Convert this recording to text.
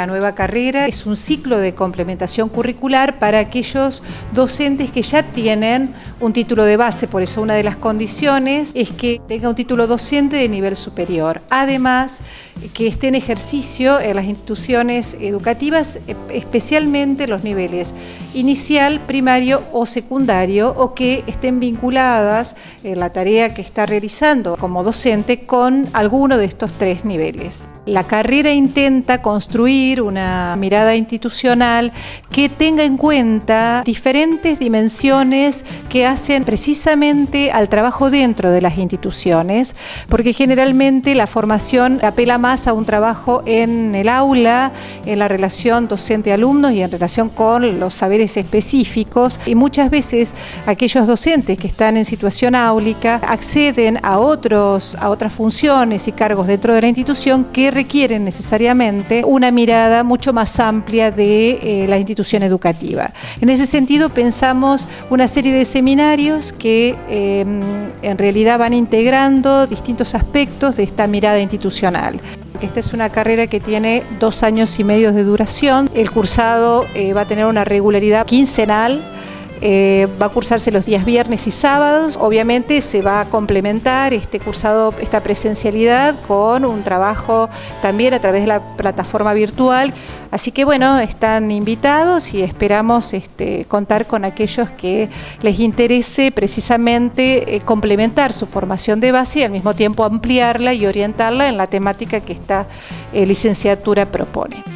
la nueva carrera. Es un ciclo de complementación curricular para aquellos docentes que ya tienen un título de base, por eso una de las condiciones es que tenga un título docente de nivel superior. Además, que esté en ejercicio en las instituciones educativas, especialmente los niveles inicial, primario o secundario, o que estén vinculadas en la tarea que está realizando como docente con alguno de estos tres niveles. La carrera intenta construir una mirada institucional que tenga en cuenta diferentes dimensiones que hacen precisamente al trabajo dentro de las instituciones, porque generalmente la formación apela más a un trabajo en el aula, en la relación docente-alumnos y en relación con los saberes específicos y muchas veces aquellos docentes que están en situación áulica acceden a, otros, a otras funciones y cargos dentro de la institución que requieren necesariamente una mirada mucho más amplia de eh, la institución educativa. En ese sentido pensamos una serie de seminarios que em, en realidad van integrando distintos aspectos de esta mirada institucional. Esta es una carrera que tiene dos años y medio de duración. El cursado eh, va a tener una regularidad quincenal eh, va a cursarse los días viernes y sábados. Obviamente se va a complementar este cursado, esta presencialidad con un trabajo también a través de la plataforma virtual. Así que bueno, están invitados y esperamos este, contar con aquellos que les interese precisamente eh, complementar su formación de base y al mismo tiempo ampliarla y orientarla en la temática que esta eh, licenciatura propone.